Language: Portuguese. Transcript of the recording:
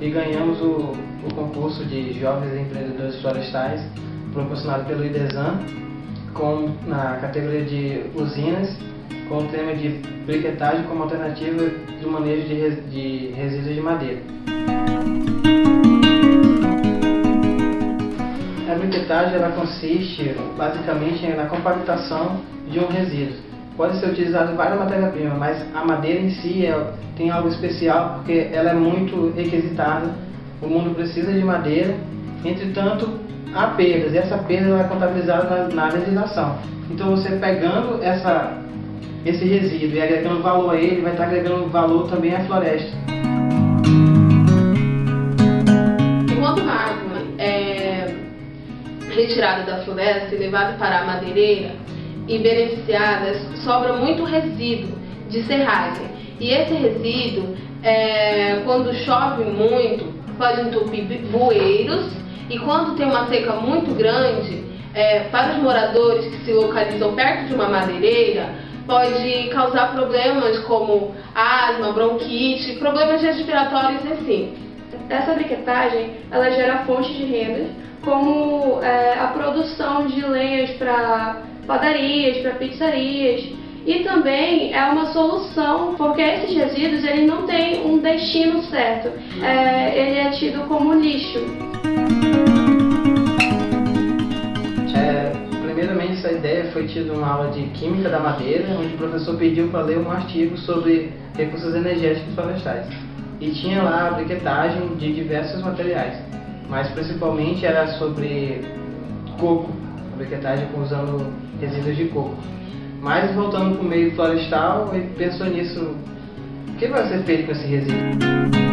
e ganhamos o, o concurso de Jovens Empreendedores Florestais, proporcionado pelo IDESAN, com, na categoria de usinas, com o tema de briquetagem como alternativa do manejo de, de resíduos de madeira. A briquetagem ela consiste basicamente na compactação de um resíduo. Pode ser utilizado várias matérias-primas, mas a madeira em si é, tem algo especial porque ela é muito requisitada. O mundo precisa de madeira, entretanto, há perdas, e essa perda é contabilizada na, na legislação. Então, você pegando essa, esse resíduo e agregando valor a ele, vai estar agregando valor também à floresta. Enquanto a é retirada da floresta e levada para a madeireira e beneficiada, sobra muito resíduo de serragem. E esse resíduo, é, quando chove muito, pode entupir bueiros e quando tem uma seca muito grande, é, para os moradores que se localizam perto de uma madeireira, pode causar problemas como asma, bronquite, problemas respiratórios assim. Essa briquetagem ela gera fontes de renda, como é, a produção de lenhas para padarias, para pizzarias, e também é uma solução, porque esses resíduos ele não têm um destino certo, é, ele é tido como lixo. É, primeiramente, essa ideia foi tida uma aula de Química da Madeira, onde o professor pediu para ler um artigo sobre recursos energéticos florestais. E tinha lá a briquetagem de diversos materiais, mas principalmente era sobre coco, a briquetagem usando resíduos de coco. Mas voltando para o meio florestal, ele pensou nisso, o que vai ser feito com esse resíduo?